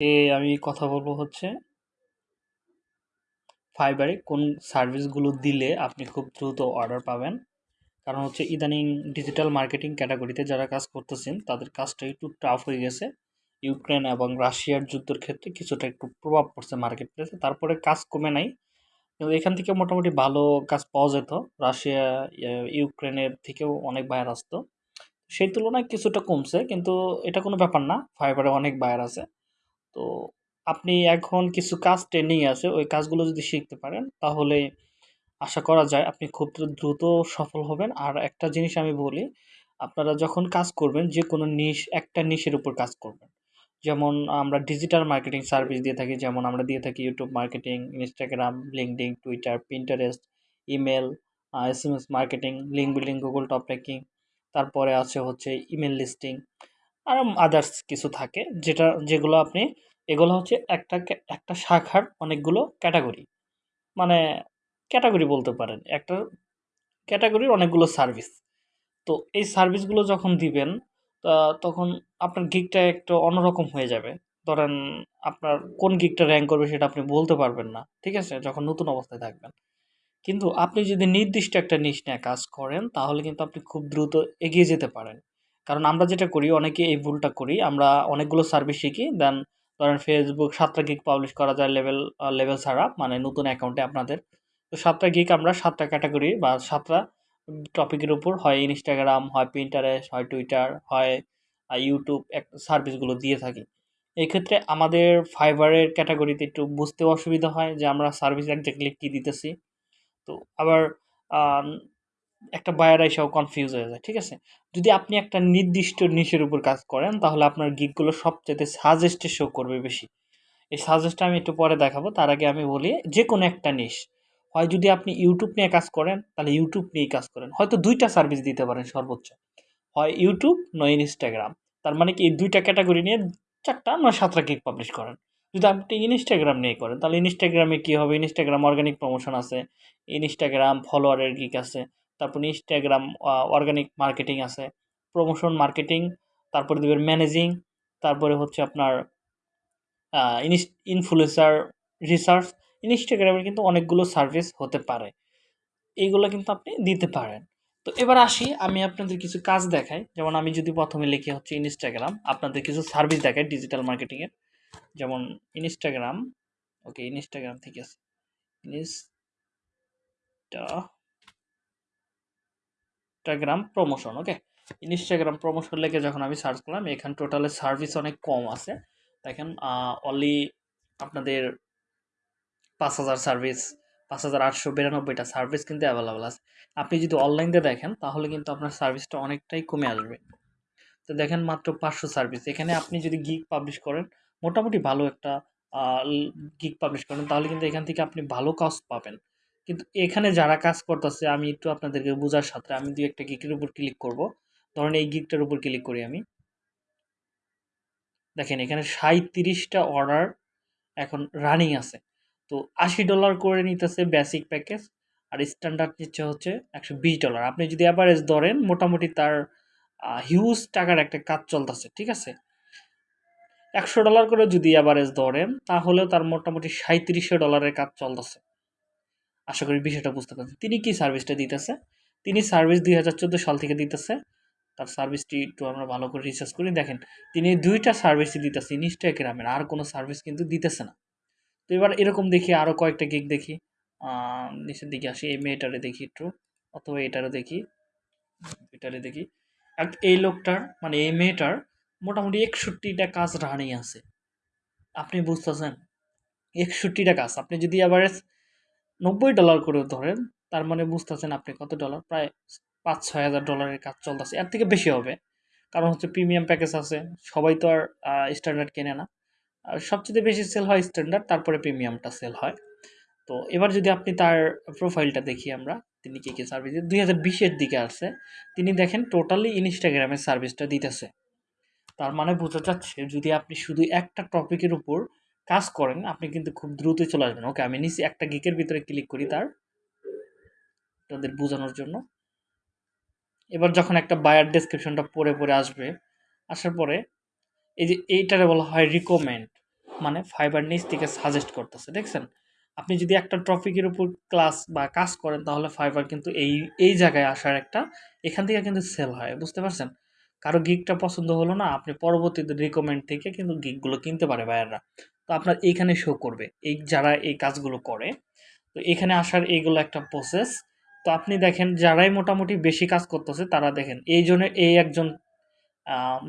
এ আমি কথা বলব হচ্ছে ফাইবারে কোন সার্ভিসগুলো দিলে আপনি খুব দ্রুত অর্ডার পাবেন। কারণ হচ্ছে ইদানিং ডিজিটাল মার্কেটিং ক্যাটাগরিতে যারা কাজ করতেছেন, তাদের কাজটা একটু টাফ হয়ে গেছে। ইউক্রেন এবং রাশিয়ার যুদ্ধের ক্ষেত্রে কিছুটা একটু প্রভাব পড়ছে মার্কেট প্লেসে তারপরে কাজ কমে নাই। কিন্তু এখান থেকে মোটামুটি ভালো কাজ পাওয়া যেত। রাশিয়া ইউক্রেনের থেকেও অনেক বায়ার আসতো। সেই তুলনায় কিছুটা কমছে, কিন্তু এটা কোনো ব্যাপার না। ফাইবারে অনেক বায়ার আছে। তো আপনি এখন কিছু কাজ ট্রেন্ডিং আছে, ওই কাজগুলো যদি শিখতে পারেন, তাহলে আশা করা যায় আপনি খুব দ্রুত সফল হবেন। আর একটা জিনিস আমি বলি, আপনারা যখন কাজ করবেন যে কোনো নিশ একটা নিশের উপর কাজ করবেন। যেমন আমরা ডিজিটাল মার্কেটিং সার্ভিস দিয়ে থাকি, যেমন আমরা দিয়ে থাকি YouTube marketing Instagram LinkedIn Twitter Pinterest email S M S marketing link building Google top ranking তারপরে আছে হচ্ছে ইমেল লিস্টিং আর আদার্স কিছু থাকে, যেটা, যেগুলো আপনি এগুলো হচ্ছে একটা একটা শাখার অনেকগুলো ক্যাটাগরি। মানে ক্যাটাগরি বলতে পারেন, একটা ক্যাটাগরির অনেকগুলো সার্ভিস। তো এই সার্ভিসগুলো যখন দিবেন তখন আপনার গিকটা একটু অন্যরকম হয়ে যাবে। ধরেন আপনার কোন গিকটা র্যাঙ্ক করবে সেটা আপনি বলতে পারবেন না, ঠিক আছে? যখন নতুন অবস্থায় থাকবেন। কিন্তু আপনি যদি নির্দিষ্ট একটা নিশ নিয়ে কাজ করেন, তাহলে কিন্তু আপনি খুব দ্রুত এগিয়ে যেতে পারেন। কারণ আমরা যেটা করি, অনেকে এই ভুলটা করি, আমরা অনেকগুলো সার্ভিস শিখি, দেন ধরেন ফেসবুক সাতটা গিক পাবলিশ করা যায় লেভেল লেভেল ছাড়া মানে নতুন অ্যাকাউন্টে আপনাদের। তো সাতটা গিক আমরা সাতটা ক্যাটাগরি বা সাতটা টপিকের উপর হয় ইনস্টাগ্রাম হয় প্রিন্টারেস্ট হয় টুইটার হয় ইউটিউব এক সার্ভিসগুলো দিয়ে থাকি। এক্ষেত্রে আমাদের ফাইবারের ক্যাটাগরিতে একটু বুঝতে অসুবিধা হয় যে আমরা সার্ভিস একজাক্টলি কী দিতেছি। তো আবার একটা বায়ার এসেও কনফিউজ হয়ে যায়, ঠিক আছে? যদি আপনি একটা নির্দিষ্ট নিশের উপর কাজ করেন, তাহলে আপনার গিকগুলো সবচেয়ে সাজেস্টে শো করবে বেশি। এই সাজেস্টটা আমি একটু পরে দেখাবো, তার আগে আমি বলি যে কোনো একটা নিশ হয় যদি আপনি ইউটিউব নিয়ে কাজ করেন, তাহলে ইউটিউব নিয়েই কাজ করেন। হয়তো দুইটা সার্ভিস দিতে পারেন সর্বোচ্চ। হয় ইউটিউব নয় ইনস্টাগ্রাম তার মানে কি এই দুইটা ক্যাটাগরি নিয়ে চারটা নয় সাতটা গিক পাবলিশ করেন। যদি আপনি ইনস্টাগ্রাম নিয়ে করেন, তাহলে ইনস্টাগ্রামে কী হবে? ইনস্টাগ্রাম অর্গানিক প্রমোশন আছে ইনস্টাগ্রাম ফলোয়ারের গিক আছে তারপর ইনস্টাগ্রাম অর্গানিক মার্কেটিং আছে প্রমোশন মার্কেটিং তারপরে দেবেন ম্যানেজিং তারপরে হচ্ছে আপনার ইনফ্লুয়েসার রিসার্চ ইনস্টাগ্রামের কিন্তু অনেকগুলো সার্ভিস হতে পারে, এইগুলো কিন্তু আপনি দিতে পারেন। তো এবার আসি, আমি আপনাদের কিছু কাজ দেখাই, যেমন আমি যদি প্রথমে লিখি হচ্ছে ইনস্টাগ্রাম আপনাদের কিছু সার্ভিস দেখাই ডিজিটাল মার্কেটিংয়ের যেমন ইনস্টাগ্রাম ওকে ইনস্টাগ্রাম ঠিক আছে insta Instagram promotion okay Instagram promotion লেগে যখন আমি সার্চ করলাম, এখানে টোটালে সার্ভিস অনেক কম আছে। দেখেন অনলি আপনাদের পাঁচ হাজার সার্ভিস পাঁচ হাজার আটশো বিরানব্বইটা সার্ভিস কিন্তু অ্যাভেলেবেল আছে। আপনি যদি অনলাইন দিয়ে দেখেন, তাহলে কিন্তু আপনার সার্ভিসটা অনেকটাই কমে আসবে। তো দেখেন, মাত্র পাঁচশো সার্ভিস এখানে আপনি যদি গিক পাবলিশ করেন, মোটামুটি ভালো একটা গিক পাবলিশ করেন, তাহলে কিন্তু এখান থেকে আপনি ভালো কাজ পাবেন। কিন্তু এখানে যারা কাজ করতেছে, আমি একটু আপনাদেরকে বোঝার সাথে, আমি দুই একটা গিকের উপর ক্লিক করব। ধরেন এই গিকটার উপর ক্লিক করি আমি। দেখেন, এখানে সাঁত্রিশটা অর্ডার এখন রানিং আছে। তো আশি ডলার করে নিতেছে বেসিক প্যাকেজ আর স্ট্যান্ডার্ড নিচ্ছে হচ্ছে একশো বিশ ডলার আপনি যদি অ্যাভারেজ ধরেন, মোটামুটি তার হিউজ টাকার একটা কাজ চলতেছে, ঠিক আছে? একশো ডলার করে যদি অ্যাভারেজ ধরেন, তাহলেও তার মোটামুটি সাঁত্রিশশো ডলারের কাজ চলতেছে। আশা করি বিষয়টা বুঝতে পারছেন। তিনি কি সার্ভিসটা দিতেছে? তিনি সার্ভিস দুই হাজার চোদ্দ সাল থেকে দিতেছে। তার সার্ভিসটি একটু আমরা ভালো করে রিসার্চ করি। দেখেন, তিনি দুইটা সার্ভিসই দিতেছে ইনস্টাগ্রামের, আর কোনো সার্ভিস কিন্তু দিতেছে না। তো এবার এরকম দেখি আরও কয়েকটা গিক দেখি। নিচের দিকে আসি, এই মেয়েটারে দেখি একটু, অথবা এটারও দেখি, এটারে দেখি। এই লোকটার মানে এই মেয়েটার মোটামুটি একষট্টিটা কাজ রানিং আছে। আপনি বুঝতেছেন? একষট্টিটা কাজ। আপনি যদি আবার নব্বই ডলার করে ধরেন, তার মানে বুঝতেছেন আপনি কত ডলার প্রায় পাঁচ, ছয় হাজার ডলারের কাজ চলতেছে। এর থেকে বেশি হবে। কারণ হচ্ছে প্রিমিয়াম প্যাকেজ আছে, সবাই তো আর স্ট্যান্ডার্ড কেনে না। আর সবচেয়ে বেশি সেল হয় স্ট্যান্ডার্ড তারপরে প্রিমিয়ামটা সেল হয়। তো এবার যদি আপনি তার প্রোফাইলটা দেখি আমরা, তিনি কী কী সার্ভিস দুই হাজার বিশের দিকে আসছে তিনি দেখেন টোটালি ইনস্টাগ্রামের সার্ভিসটা দিতেছে। তার মানে বোঝা যাচ্ছে, যদি আপনি শুধু একটা টপিকের উপর কাজ করেন, আপনি কিন্তু খুব দ্রুত চলে আসবেন। ওকে আমি নিচে একটা গিকের ভিতরে ক্লিক করি তার, তাদের বোঝানোর জন্য। এবার যখন একটা বায়ার ডেসক্রিপশনটা পরে পরে আসবে, আসার পরে এই যে এইটারে বলা হয় রিকমেন্ড মানে ফাইবার নিচ থেকে সাজেস্ট করতেছে, দেখছেন? আপনি যদি একটা টপিকের উপর ক্লাস বা কাজ করেন, তাহলে ফাইবার কিন্তু এই এই জায়গায় আসার একটা, এখান থেকে কিন্তু সেল হয়, বুঝতে পারছেন? কারও গিকটা পছন্দ হলো না, আপনি পরবর্তীতে রিকমেন্ড থেকে কিন্তু গিকগুলো কিনতে পারে বায়াররা তো আপনার এইখানে শো করবে। এই যারা এই কাজগুলো করে, তো এখানে আসার এইগুলো একটা প্রসেস তো আপনি দেখেন, যারাই মোটামুটি বেশি কাজ করতেছে, তারা দেখেন, এই জন্য এই একজন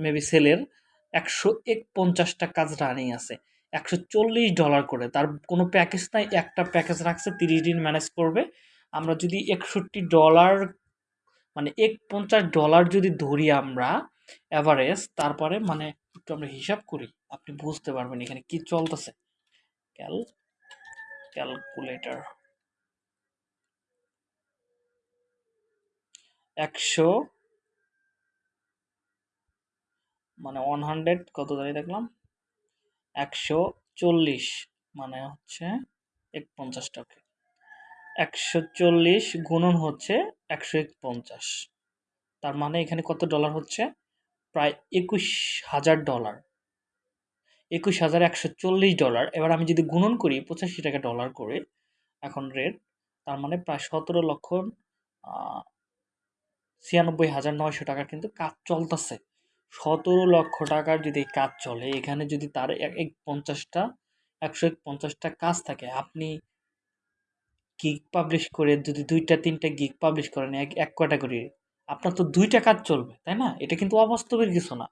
মেবি সেলের একশো এক পঞ্চাশটা কাজ রানিং আছে। একশো চল্লিশ ডলার করে। তার কোনো প্যাকেজ নাই, একটা প্যাকেজ রাখছে, তিরিশ দিন ম্যানেজ করবে। আমরা যদি একষট্টি ডলার মানে এক পঞ্চাশ ডলার যদি ধরি আমরা অ্যাভারেজ তারপরে মানে একটু আমরা হিসাব করি। আপনি বুঝতে পারবেন এখানে কি চলতেছে। Cal, calculator. একশো মানে ওয়ান হান্ড্রেড কত দাঁড়িয়ে দেখলাম? একশো চল্লিশ মানে হচ্ছে এক পঞ্চাশ টাকা। একশো চল্লিশ গুণন হচ্ছে একশো এক পঞ্চাশ তার মানে এখানে কত ডলার হচ্ছে? প্রায় একুশ হাজার ডলার একুশ হাজার একশো চল্লিশ ডলার। এবার আমি যদি গুণন করি পঁচাশি টাকা ডলার করে, এখন রেট তার মানে প্রায় সতেরো লক্ষ ছিয়ানব্বই হাজার নয়শো টাকা কিন্তু কাজ চলতেছে। সতেরো লক্ষ টাকার যদি কাজ চলে, এখানে যদি তার এক পঞ্চাশটা, একশো এক পঞ্চাশটা কাজ থাকে, আপনি গিগ পাবলিশ করে যদি দুইটা, তিনটা গিগ পাবলিশ করেন এক এক ক্যাটাগরি আপনার তো দুইটা কাজ চলবে, তাই না? এটা কিন্তু অবাস্তবের কিছু না।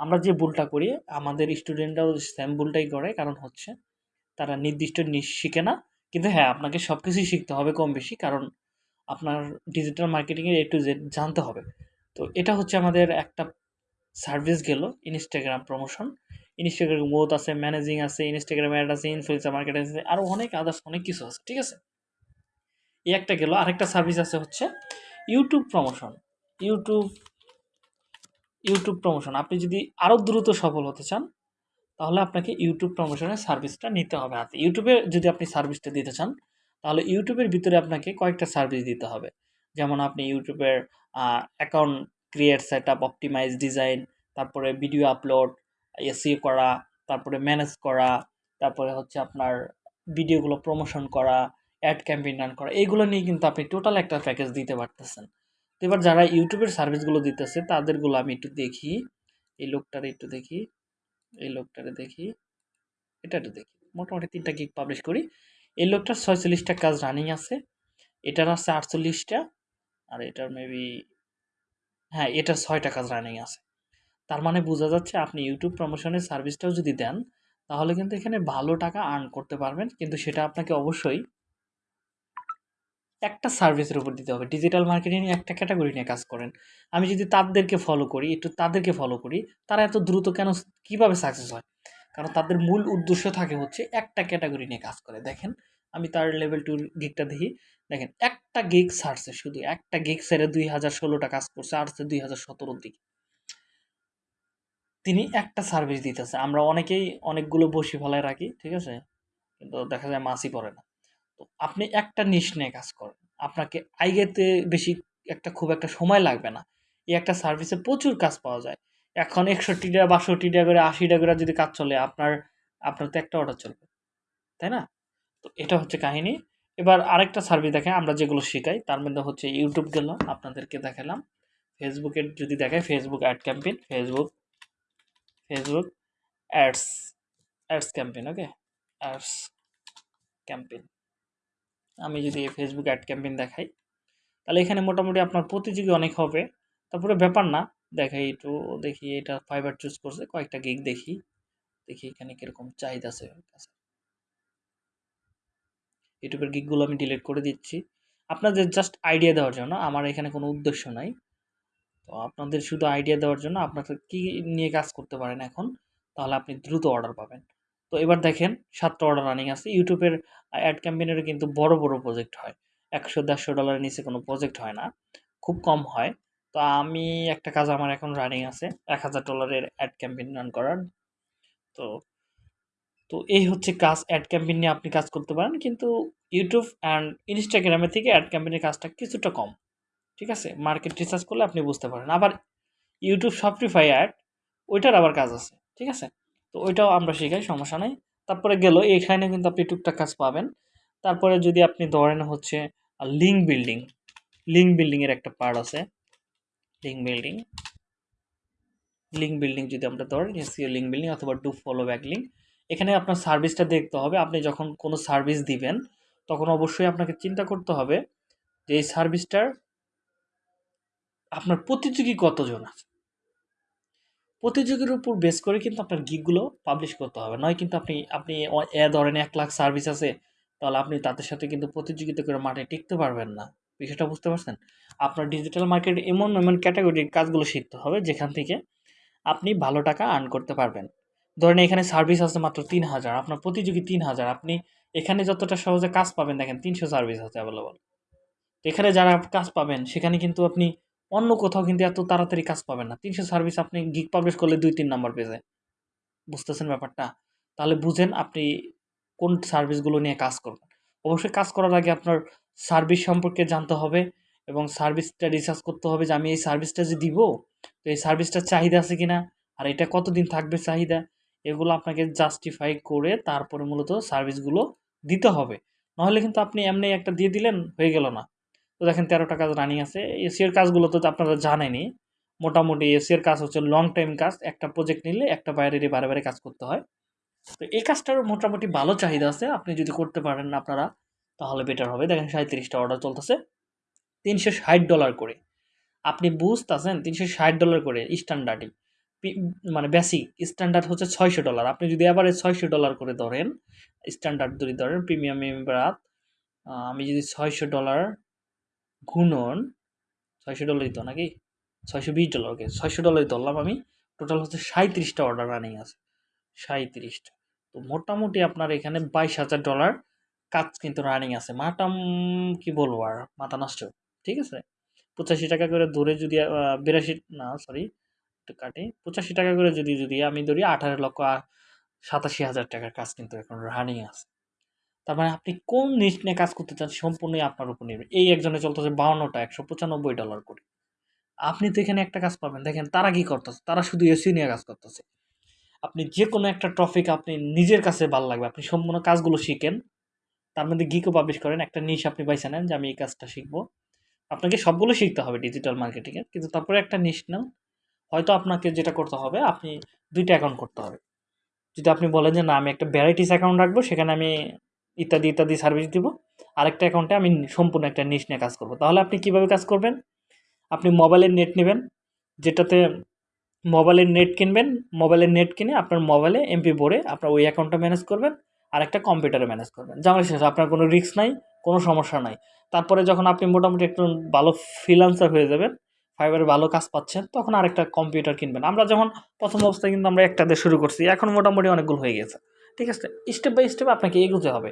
আমরা যে ভুলটা করি, আমাদের স্টুডেন্টরাও সেম ভুলটাই করে। কারণ হচ্ছে, তারা নির্দিষ্ট শিখে না। কিন্তু হ্যাঁ আপনাকে সব কিছুই শিখতে হবে কম বেশি। কারণ আপনার ডিজিটাল মার্কেটিংয়ের এ টু জেড জানতে হবে। তো এটা হচ্ছে আমাদের একটা সার্ভিস গেল ইনস্টাগ্রাম প্রমোশন ইনস্টাগ্রাম গ্রোথ আছে ম্যানেজিং আছে ইনস্টাগ্রাম অ্যাড আছে ইনফ্লুয়েন্সার মার্কেট আছে আরও অনেক আদার্স অনেক কিছু আছে, ঠিক আছে? এই একটা গেল। আরেকটা সার্ভিস আছে হচ্ছে YouTube promotion YouTube YouTube promotion আপনি যদি আরও দ্রুত সফল হতে চান, তাহলে আপনাকে ইউটিউব প্রমোশনের সার্ভিসটা নিতে হবে হাতে। ইউটিউবে যদি আপনি সার্ভিসটা দিতে চান, তাহলে ইউটিউবের ভিতরে আপনাকে কয়েকটা সার্ভিস দিতে হবে। যেমন আপনি ইউটিউবের account create set up optimise design তারপরে ভিডিও আপলোড এসিও করা, তারপরে ম্যানেজ করা, তারপরে হচ্ছে আপনার ভিডিওগুলো প্রমোশন করা অ্যাড ক্যাম্পেইন রান করা, এইগুলো নিয়ে কিন্তু আপনি টোটাল একটা প্যাকেজ দিতে পারতেছেন। এবার যারা ইউটিউবের সার্ভিসগুলো দিতেছে, তাদেরগুলো আমি একটু দেখি। এই লোকটারে একটু দেখি, এই লোকটারে দেখি, এটা একটু দেখি। মোটামুটি তিনটা গিগ পাবলিশ করি। এই লোকটার ছয়চল্লিশটা কাজ রানিং আছে। এটার আছে আটচল্লিশটা, আর এটার মেবি হ্যাঁ এটার ছয়টা কাজ রানিং আছে। তার মানে বোঝা যাচ্ছে আপনি ইউটিউব প্রমোশনের সার্ভিসটাও যদি দেন, তাহলে কিন্তু এখানে ভালো টাকা আর্ন করতে পারবেন। কিন্তু সেটা আপনাকে অবশ্যই একটা সার্ভিসের উপর দিতে হবে। ডিজিটাল মার্কেটিং একটা ক্যাটাগরি নিয়ে কাজ করেন। আমি যদি তাদেরকে ফলো করি, একটু তাদেরকে ফলো করি, তারা এত দ্রুত কেন কীভাবে সাকসেস হয়? কারণ তাদের মূল উদ্দেশ্য থাকে হচ্ছে একটা ক্যাটাগরি নিয়ে কাজ করে। দেখেন, আমি তার লেভেল টুর গিকটা দেখি। দেখেন, একটা গিগ ছাড়ছে শুধু, একটা গিগ সেরে দুই হাজার ষোলোটা কাজ করছে আসছে দুই হাজার সতেরোর দিকে। তিনি একটা সার্ভিস দিতেছে। আমরা অনেকেই অনেকগুলো বসি ফলায় রাখি, ঠিক আছে? কিন্তু দেখা যায় মাসই পড়ে না। তো আপনি একটা নিশ নিয়ে কাজ করেন। আপনাকে আইগেতে বেশি একটা খুব একটা সময় লাগবে না। এই একটা সার্ভিসে প্রচুর কাজ পাওয়া যায়। এখন একষট্টি টাকা, বাষট্টি টাকা করে, আশি টাকা করে যদি কাজ চলে, আপনার আপনার তো একটা অর্ডার চলবে। তাই না? তো এটা হচ্ছে কাহিনী। এবার আরেকটা সার্ভিস দেখেন, আমরা যেগুলো শেখাই। তার মধ্যে হচ্ছে ইউটিউব গেল, আপনাদেরকে দেখালাম। ফেসবুকের যদি দেখায় Facebook ad campaign Facebook Facebook ads ads campaign okay ads campaign আমি যদি ফেসবুক অ্যাড ক্যাম্পেইন দেখাই, তাহলে এখানে মোটামুটি আপনার প্রতিযোগী অনেক হবে। তারপরে ব্যাপার না, দেখাই একটু, দেখি এটা ফাইবার চুজ করছে, কয়েকটা গিগ দেখি দেখি এখানে কীরকম চাহিদা আছে ইউটিউবের গিকগুলো আমি ডিলিট করে দিচ্ছি। আপনাদের জাস্ট আইডিয়া দেওয়ার জন্য, আমার এখানে কোনো উদ্দেশ্য নাই। তো আপনাদের শুধু আইডিয়া দেওয়ার জন্য আপনাদের কী নিয়ে কাজ করতে পারেন এখন, তাহলে আপনি দ্রুত অর্ডার পাবেন। তো এবার দেখেন সাতটা অর্ডার রানিং আছে। ইউটিউবের অ্যাড ক্যাম্পেইনের কিন্তু বড় বড় প্রজেক্ট হয়। একশো, দেড়শো ডলারের নিচে কোনো প্রজেক্ট হয় না। খুব কম হয়। তো আমি একটা কাজ আমার এখন রানিং আছে, এক হাজার ডলারের অ্যাড ক্যাম্পেইন রান করার। তো তো এই হচ্ছে কাজ অ্যাড ক্যাম্পেইন নিয়ে আপনি কাজ করতে পারেন। কিন্তু ইউটিউব অ্যান্ড ইনস্টাগ্রামের থেকে অ্যাড ক্যাম্পেইনের কাজটা কিছুটা কম। ঠিক আছে? মার্কেট রিসার্চ করলে আপনি বুঝতে পারেন। আবার ইউটিউব শপিফাই অ্যাড ওইটার আবার কাজ আছে। ঠিক আছে? তো ওইটাও আমরা শেখাই, সমস্যা নেই। তারপরে গেল, এখানে কিন্তু আপনি টুকটাক কাজ পাবেন। তারপরে যদি আপনি ধরেন হচ্ছে লিঙ্ক বিল্ডিং লিঙ্ক বিল্ডিংয়ের একটা পার্ট আছে। লিঙ্ক বিল্ডিং লিঙ্ক বিল্ডিং যদি আমরা ধরেন এসিও লিঙ্ক বিল্ডিং অথবা ডু ফলো ব্যাক লিঙ্ক এখানে আপনার সার্ভিসটা দেখতে হবে। আপনি যখন কোনো সার্ভিস দিবেন, তখন অবশ্যই আপনাকে চিন্তা করতে হবে যে এই সার্ভিসটার আপনার প্রতিযোগী কতজন আছে? প্রতিযোগীর উপর বেস করে কিন্তু আপনার গিকগুলো পাবলিশ করতে হবে। নয় কিন্তু আপনি আপনি এ ধরেন এক লাখ সার্ভিস আছে, তাহলে আপনি তাদের সাথে কিন্তু প্রতিযোগিতা করে মাঠে টিকতে পারবেন না। বিষয়টা বুঝতে পারছেন? আপনার ডিজিটাল মার্কেট এমন এমন ক্যাটাগরির কাজগুলো শিখতে হবে, যেখান থেকে আপনি ভালো টাকা আর্ন করতে পারবেন। ধরেন এখানে সার্ভিস আছে মাত্র তিন হাজার, আপনার প্রতিযোগী তিন হাজার, আপনি এখানে যতটা সহজে কাজ পাবেন দেখেন তিনশো সার্ভিস আছে অ্যাভেলেবল এখানে যারা কাজ পাবেন, সেখানে কিন্তু আপনি অন্য কোথাও কিন্তু এত তাড়াতাড়ি কাজ পাবেন না। তিনশো সার্ভিস আপনি গিগ পাবলিশ করলে দুই, তিন নাম্বার পেজে বুঝতেছেন ব্যাপারটা? তাহলে বুঝেন আপনি কোন সার্ভিসগুলো নিয়ে কাজ করবেন। অবশ্যই কাজ করার আগে আপনার সার্ভিস সম্পর্কে জানতে হবে এবং সার্ভিসটা রিসার্চ করতে হবে যে আমি এই সার্ভিসটা যে দিব, তো এই সার্ভিসটার চাহিদা আছে কিনা? আর এটা কতদিন থাকবে চাহিদা? এগুলো আপনাকে জাস্টিফাই করে তারপরে মূলত সার্ভিসগুলো দিতে হবে। নাহলে কিন্তু আপনি এমনি একটা দিয়ে দিলেন, হয়ে গেল না। দেখেন তেরোটা কাজ রানিং আছে। এসিওর কাজগুলো তো আপনারা জানেনই। মোটামুটি এসিওর কাজ হচ্ছে লং টাইম কাজ। একটা প্রজেক্ট নিলে একটা বাইরে বারে বারে কাজ করতে হয়। তো এই কাজটার মোটামুটি ভালো চাহিদা আছে। আপনি যদি করতে পারেন আপনারা, তাহলে বেটার হবে। দেখেন সাঁত্রিশটা অর্ডার চলতেছে। তিনশো ষাট ডলার করে। আপনি বুঝতেছেন? তিনশো ষাট ডলার করে স্ট্যান্ডার্ডই মানে বেসিক স্ট্যান্ডার্ড হচ্ছে ছয়শো ডলার আপনি যদি এবারে ছয়শো ডলার করে ধরেন স্ট্যান্ডার্ড যদি ধরেন প্রিমিয়াম আমি যদি ছয়শো ডলার গুণন ছয়শো ডলারই তো নাকি? ছয়শো বিশ ডলার ওকে ছয়শো ডলারই ধরলাম আমি। টোটাল হচ্ছে সাঁত্রিশটা অর্ডার রানিং আছে। সাঁত্রিশটা তো মোটামুটি আপনার এখানে বাইশ হাজার ডলার কাজ কিন্তু রানিং আছে। মাটাম কি বলব আর, মাথা নষ্ট। ঠিক আছে? পঁচাশি টাকা করে ধরে যদি বিরাশি, না সরি একটু কাটি। পঁচাশি টাকা করে যদি যদি আমি ধরি আঠারো লক্ষ সাতাশি হাজার টাকার কাজ কিন্তু এখন রানিং আছে। তার মানে আপনি কোন নিট নিয়ে কাজ করতে চান সম্পূর্ণই আপনার উপর নির্ভর। এই একজনে চলতেছে বাউন্নটা, একশো পঁচানব্বই ডলার করে। আপনি তো এখানে একটা কাজ পাবেন। দেখেন তারা কি করতেছে? তারা শুধু এসি নিয়ে কাজ করতেছে। আপনি যে কোনো একটা টপিক আপনি নিজের কাছে ভালো লাগবে। আপনি সম্পূর্ণ কাজগুলো শিখেন। তার মধ্যে গিকও পাবলিশ করেন। একটা নিশ আপনি বাইছে নেন যে আমি এই কাজটা শিখব। আপনাকে সবগুলো শিখতে হবে ডিজিটাল মার্কেটিংয়ে কিন্তু তারপরে একটা নিশ নেন। হয়তো আপনাকে যেটা করতে হবে, আপনি দুইটা অ্যাকাউন্ট করতে হবে। যদি আপনি বলেন যে না, আমি একটা ভ্যারাইটিস অ্যাকাউন্ট রাখব, সেখানে আমি ইত্যাদি ইত্যাদি সার্ভিস দিব। আরেকটা অ্যাকাউন্টে আমি সম্পূর্ণ একটা নিশ নিয়ে কাজ করব। তাহলে আপনি কীভাবে কাজ করবেন? আপনি মোবাইলের নেট নেবেন, যেটাতে মোবাইলের নেট কিনবেন। মোবাইলের নেট কিনে আপনার মোবাইলে এমপি ভরে আপনার ওই অ্যাকাউন্টটা ম্যানেজ করবেন আর একটা কম্পিউটারে ম্যানেজ করবেন। জামাই শেষ আপনার কোনো রিস্ক নাই, কোনো সমস্যা নাই। তারপরে যখন আপনি মোটামুটি একটু ভালো ফ্রিলান্সার হয়ে যাবেন ফাইবারে ভালো কাজ পাচ্ছেন, তখন আরেকটা কম্পিউটার কিনবেন। আমরা যখন প্রথম অবস্থায় কিন্তু আমরা একটা দিয়ে শুরু করছি, এখন মোটামুটি অনেকগুলো হয়ে গেছে। ঠিক আছে স্টেপ বাই স্টেপ আপনাকে এগোতে হবে।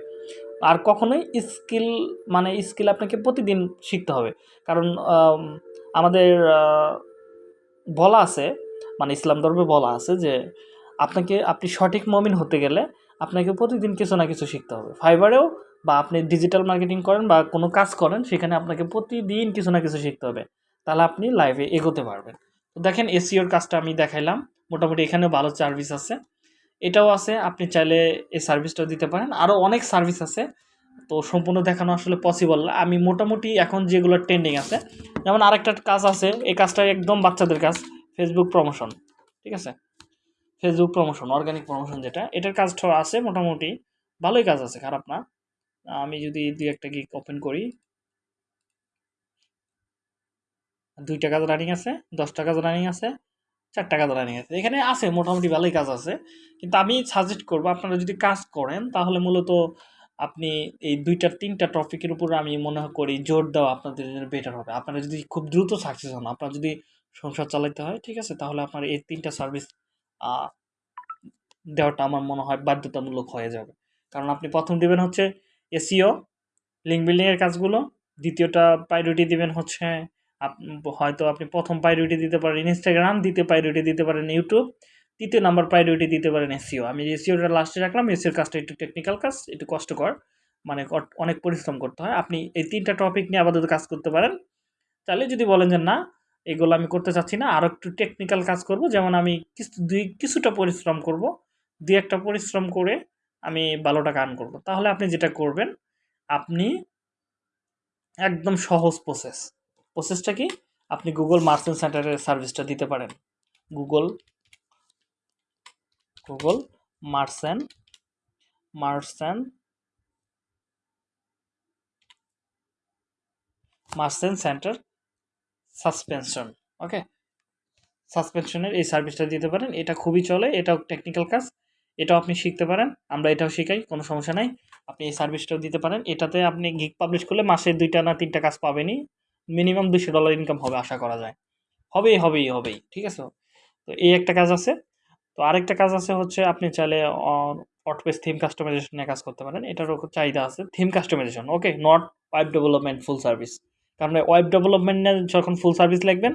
আর কখনোই স্কিল মানে স্কিল আপনাকে প্রতিদিন শিখতে হবে। কারণ আমাদের বলা আছে মানে ইসলাম ধর্মে বলা আছে যে, আপনাকে, আপনি সঠিক মমিন হতে গেলে আপনাকে প্রতিদিন কিছু না কিছু শিখতে হবে। ফাইবারেও বা আপনি ডিজিটাল মার্কেটিং করেন বা কোনো কাজ করেন, সেখানে আপনাকে প্রতিদিন কিছু না কিছু শিখতে হবে। তাহলে আপনি লাইভে এগোতে পারবেন। তো দেখেন এসিওর কাজটা আমি দেখাইলাম। মোটামুটি এখানেও ভালো সার্ভিস আছে। এটাও আছে, আপনি চাইলে এই সার্ভিসটাও দিতে পারেন। আরও অনেক সার্ভিস আছে, তো সম্পূর্ণ দেখানো আসলে পসিবল আমি মোটামুটি এখন যেগুলো ট্রেন্ডিং আছে, যেমন আরেকটা কাজ আছে, এই কাজটা একদম বাচ্চাদের কাজ ফেসবুক প্রমোশন ঠিক আছে? ফেসবুক প্রমোশন অর্গানিক প্রমোশন যেটা, এটার কাজটা আছে মোটামুটি, ভালোই কাজ আছে, খারাপ না। আমি যদি দুই একটা গিক ওপেন করি, দুইটা কাজ রানিং আছে, দশটা কাজ রানিং আছে চারটা কাজ নিয়ে গেছে। এখানে আছে, মোটামুটি ভালোই কাজ আছে। কিন্তু আমি সাজেস্ট করব, আপনারা যদি কাজ করেন, তাহলে মূলত আপনি এই দুইটা, তিনটা টপিকের উপর আমি মনে করি জোর দেওয়া আপনাদের জন্য বেটার হবে। আপনারা যদি খুব দ্রুত সাকসেস হন, আপনার যদি সংসার চালাতে হয়, ঠিক আছে, তাহলে আপনার এই তিনটা সার্ভিস দেওয়াটা আমার মনে হয় বাধ্যতামূলক হয়ে যাবে। কারণ আপনি প্রথম দেবেন হচ্ছে এসিও লিঙ্ক বিল্ডিংয়ের কাজগুলো, দ্বিতীয়টা প্রায়োরিটি দিবেন হচ্ছে হয়তো আপনি প্রথম প্রায়োরিটি দিতে পারেন ইনস্টাগ্রাম দ্বিতীয় প্রায়োরিটি দিতে পারেন ইউটিউব তৃতীয় নাম্বার প্রায়োরিটি দিতে পারেন এসিও আমি এসিওটা লাস্টে রাখলাম এসিওর কাজটা একটু টেকনিক্যাল কাজ, একটু কষ্টকর মানে অনেক পরিশ্রম করতে হয়। আপনি এই তিনটা টপিক নিয়ে আপাতত কাজ করতে পারেন। তাহলে যদি বলেন যে না, এগুলো আমি করতে চাচ্ছি না আরও একটু টেকনিক্যাল কাজ করব, যেমন আমি কিছু, দুই, কিছুটা পরিশ্রম করব, দুই একটা পরিশ্রম করে আমি ভালো টাকা আর্ন করব। তাহলে আপনি যেটা করবেন, আপনি একদম সহজ প্রসেস প্রসেসটা কি? আপনি গুগল মার্চেন্ট সেন্টারের সার্ভিসটা দিতে পারেন। Google Google merchant merchant merchant centre suspension okay সাসপেনশনের এই সার্ভিসটা দিতে পারেন। এটা খুবই চলে, এটাও টেকনিক্যাল কাজ, এটাও আপনি শিখতে পারেন। আমরা এটাও শিখাই, কোনো সমস্যা নাই। আপনি এই সার্ভিসটাও দিতে পারেন। এটাতে আপনি গিক পাবলিশ করলে মাসে দুইটা না তিনটা কাজ পাবেনই। মিনিমাম দুশো ডলার ইনকাম হবে আশা করা যায়। হবেই হবেই হবেই, ঠিক আছে? তো এই একটা কাজ আছে। তো আরেকটা কাজ আছে হচ্ছে আপনি চাইলে অটপেস থিম কাস্টমাইজেশন কাজ করতে পারেন। এটারও চাহিদা আছে। Theme customisation okay not web development full service কারণ ওয়েব ডেভেলপমেন্টে যখন ফুল সার্ভিস লিখবেন,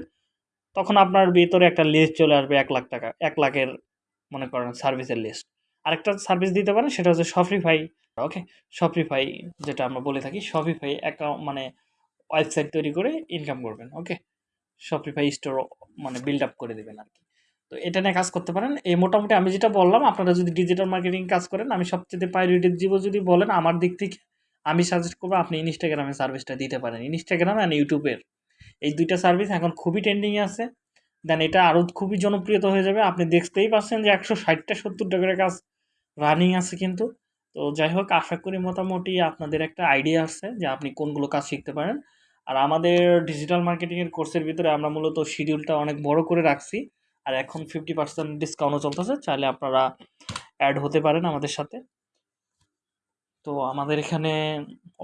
তখন আপনার ভিতরে একটা লিস্ট চলে আসবে এক লাখ টাকা, এক লাখের মনে করেন সার্ভিসের লিস্ট আরেকটা সার্ভিস দিতে পারেন, সেটা হচ্ছে শপিফাই ওকে শপিফাই যেটা আমরা বলে থাকি শপিফাই অ্যাকাউন্ট মানে ওয়েবসাইট তৈরি করে ইনকাম করবেন ওকে শপিফাই স্টোর মানে বিল্ড আপ করে দেবেন আর কি তো এটা নিয়ে কাজ করতে পারেন। এই মোটামুটি আমি যেটা বললাম, আপনারা যদি ডিজিটাল মার্কেটিং কাজ করেন, আমি সবচেয়ে প্রায়োরিটি দিব যদি বলেন, আমার দিক থেকে আমি সাজেস্ট করব আপনি ইনস্টাগ্রামে সার্ভিসটা দিতে পারেন। ইনস্টাগ্রাম অ্যান্ড ইউটিউবের এই দুইটা সার্ভিস এখন খুবই ট্রেন্ডিংয়ে আছে। দেন এটা আরও খুবই জনপ্রিয়তা হয়ে যাবে। আপনি দেখতেই পাচ্ছেন যে একশো ষাটটা সত্তর টাকার কাজ রানিং আছে কিন্তু। তো যাই হোক, আশা করি মোটামুটি আপনাদের একটা আইডিয়া আসছে যে আপনি কোনগুলো কাজ শিখতে পারেন। আর আমাদের ডিজিটাল মার্কেটিংয়ের কোর্সের ভিতরে আমরা মূলত শিডিউলটা অনেক বড় করে রাখছি। আর এখন ফিফটি পার্সেন্ট ডিসকাউন্টও চলতেছে, চাইলে আপনারা অ্যাড হতে পারেন আমাদের সাথে। তো আমাদের এখানে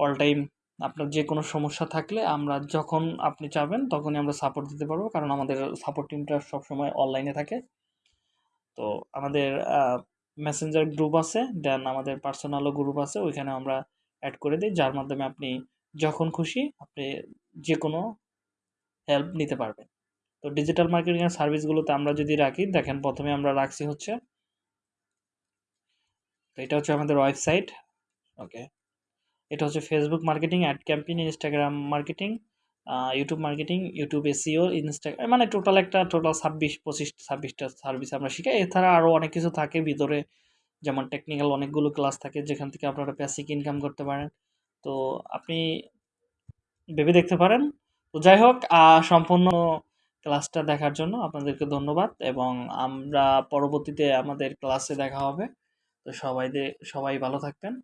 অল টাইম আপনার যে কোনো সমস্যা থাকলে আমরা যখন আপনি চাবেন তখনই আমরা সাপোর্ট দিতে পারব, কারণ আমাদের সাপোর্ট টিমটা সবসময় অনলাইনে থাকে। তো আমাদের মেসেঞ্জার গ্রুপ আছে দেন আমাদের পার্সোনালও গ্রুপ আছে, ওইখানে আমরা অ্যাড করে দিই, যার মাধ্যমে আপনি যখন খুশি আপনি যে কোনো হেল্প নিতে পারবেন। তো ডিজিটাল মার্কেটিংয়ের সার্ভিসগুলোতে আমরা যদি রাখি, দেখেন প্রথমে আমরা রাখছি হচ্ছে, তো এটা হচ্ছে আমাদের ওয়েবসাইট ওকে এটা হচ্ছে Facebook marketing ad campaign Instagram marketing YouTube marketing YouTube SEO Instagram মানে টোটাল একটা টোটাল ছাব্বিশ, পঁচিশ, ছাব্বিশটা সার্ভিস আমরা শিখাই। এছাড়া আরও অনেক কিছু থাকে ভিতরে, যেমন টেকনিক্যাল অনেকগুলো ক্লাস থাকে, যেখান থেকে আপনারা বেসিক ইনকাম করতে পারেন। তো আপনি ভেবে দেখতে পারেন। তো যাই হোক সম্পূর্ণ ক্লাসটা দেখার জন্য আপনাদেরকে ধন্যবাদ এবং আমরা পরবর্তীতে আমাদের ক্লাসে দেখা হবে। তো সবাই সবাই ভালো থাকবেন।